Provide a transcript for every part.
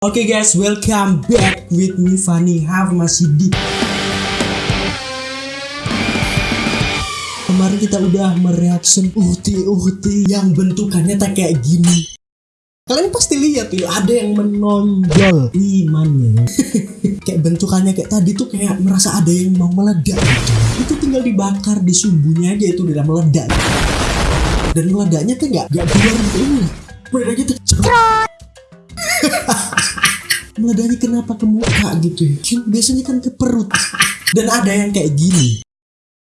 Oke guys, welcome back with me Fanny. Have masih di. Kemarin kita udah mereaction uhti-uhti yang bentukannya tak kayak gini. Kalian pasti lihat ya, ada yang menonjol imannya. Kayak bentukannya kayak tadi tuh kayak merasa ada yang mau meledak. Gitu Itu tinggal dibakar di sumbunya aja itu udah meledak. Dan meledaknya tuh gak, gak keluar gitu. Ini Meledaknya tuh meledaknya kenapa ke muka gitu ya? Biasanya kan ke perut. Dan ada yang kayak gini.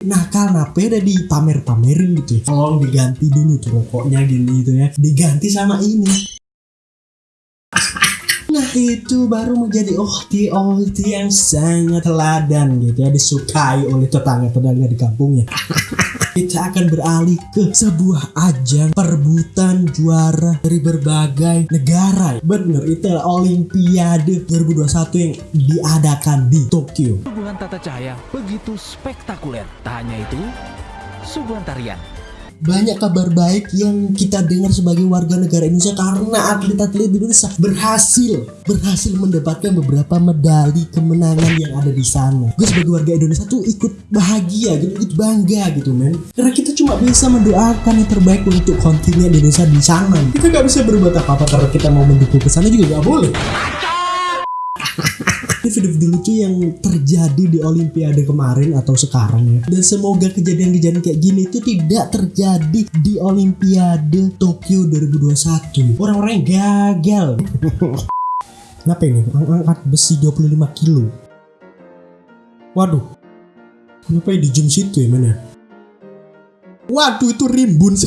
Nah karena udah dipamer-pamerin gitu ya. Tolong diganti dulu tuh rokoknya gini gitu ya. Diganti sama ini. Nah itu baru menjadi ohti-ohti yang sangat teladan gitu ya. Disukai oleh tetangga-tetangga di kampungnya. Kita akan beralih ke sebuah ajang perebutan juara dari berbagai negara. Bener itu Olimpiade 2021 yang diadakan di Tokyo. Suguhan tata cahaya begitu spektakuler. Tak hanya itu, suguhan tarian banyak kabar baik yang kita dengar sebagai warga negara Indonesia karena atlet-atlet Indonesia berhasil berhasil mendapatkan beberapa medali kemenangan yang ada di sana. Gue sebagai warga Indonesia tuh ikut bahagia gitu, ikut bangga gitu men. Karena kita cuma bisa mendoakan yang terbaik untuk kontingen Indonesia di sana. Kita nggak bisa berbuat apa-apa karena kita mau mendukung ke sana juga nggak boleh ini video-video lucu yang terjadi di Olimpiade kemarin atau sekarang ya. Dan semoga kejadian-kejadian kayak gini itu tidak terjadi di Olimpiade Tokyo 2021 orang-orang gagal. Kenapa ini? Angkat besi 25 kilo. Waduh. Kenapa ya di jam situ ya mana waduh itu rimbun.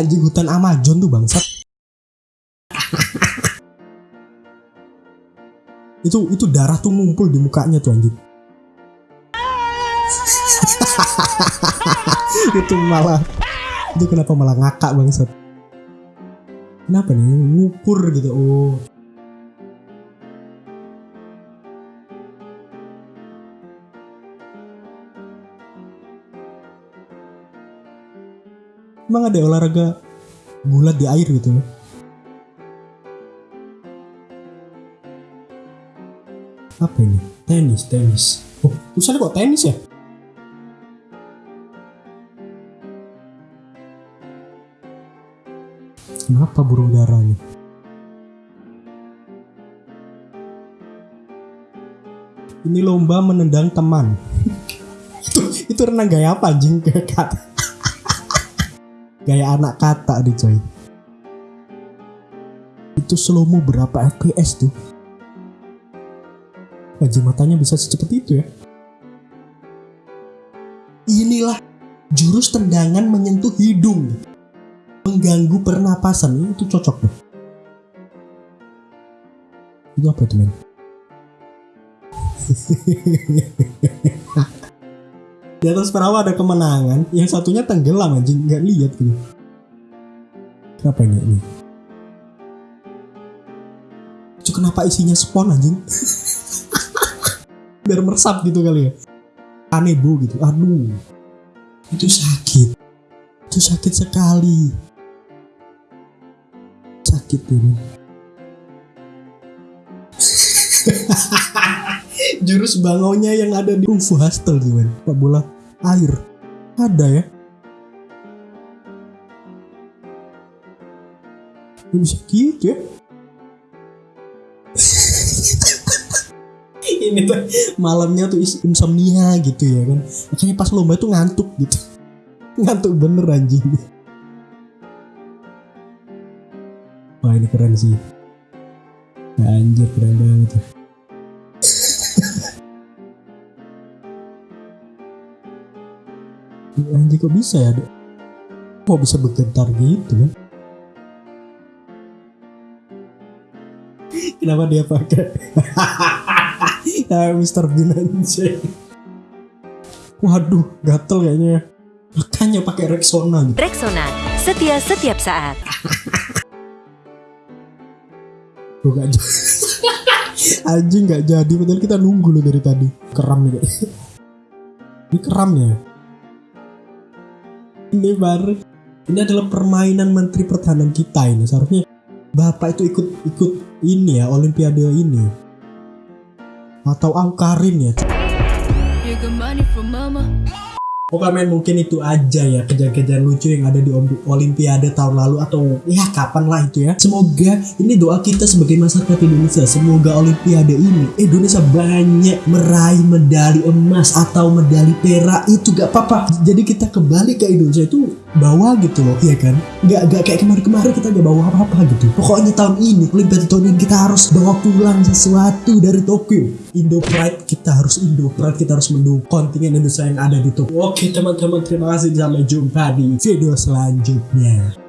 Anjing hutan Amazon tuh bangsat itu itu darah tuh ngumpul di mukanya tuh anjing. Itu malah itu kenapa malah ngakak bangsat. Kenapa nih? Ngukur gitu oh. Emang ada olahraga gulat di air gitu? ya? Apa ini? Tenis tenis. Oh tulisannya kok tenis ya? Kenapa burung dara nih ini lomba menendang teman. Itu itu renang gaya apa anjing? Kata. Gaya anak kata coy. Itu slow berapa fps tuh wajah matanya bisa secepat itu ya. Inilah jurus tendangan menyentuh hidung. Mengganggu pernapasan. Itu cocok tuh. Itu apa itu men? Di atas perahu ada kemenangan, yang satunya tenggelam anjing, nggak lihat gitu. Kenapa ini? kenapa isinya spon anjing? biar meresap gitu kali ya. Aneh bu gitu. Aduh. Itu sakit. Itu sakit sekali. Sakit ini. Jurus bangonya yang ada di Kungfu Hustle gimana? Pak bola air. Ada ya? Bisa gitu ya ini tuh malamnya tuh insomnia gitu ya kan. Makanya pas lomba tuh ngantuk gitu. Ngantuk bener anjing. Wah ini keren sih. Anjir keren banget anjir kok bisa ya kok bisa bergetar gitu kan? Kenapa dia pakai ya Mr. Bean aja waduh gatel kayaknya. Makanya pakai Rexona. Rexona setia setiap saat. Gue gak jadi. Anjing gak jadi. Padahal kita nunggu loh dari tadi. Keram nih Ini keram ya? Ini baru ini adalah permainan menteri pertahanan kita ini. Seharusnya bapak itu ikut ikut ini ya olimpiade ini atau Aukarin ya mama. Pokoknya men, mungkin itu aja ya kejadian-kejadian lucu yang ada di Olimpiade tahun lalu atau ya kapan lah itu ya. Semoga ini doa kita sebagai masyarakat Indonesia. Semoga Olimpiade ini Indonesia banyak meraih medali emas atau medali perak itu gak apa-apa. Jadi kita kembali ke Indonesia itu bawa gitu loh, ya kan? Gak, gak kayak kemarin-kemarin kita gak bawa apa-apa gitu. Pokoknya tahun ini Olimpiade tahun ini kita harus bawa pulang sesuatu dari Tokyo. Indo Pride kita harus Indo Pride kita harus mendukung kontingen Indonesia yang ada di Tokyo. Oke teman-teman terima kasih sampai jumpa di video selanjutnya.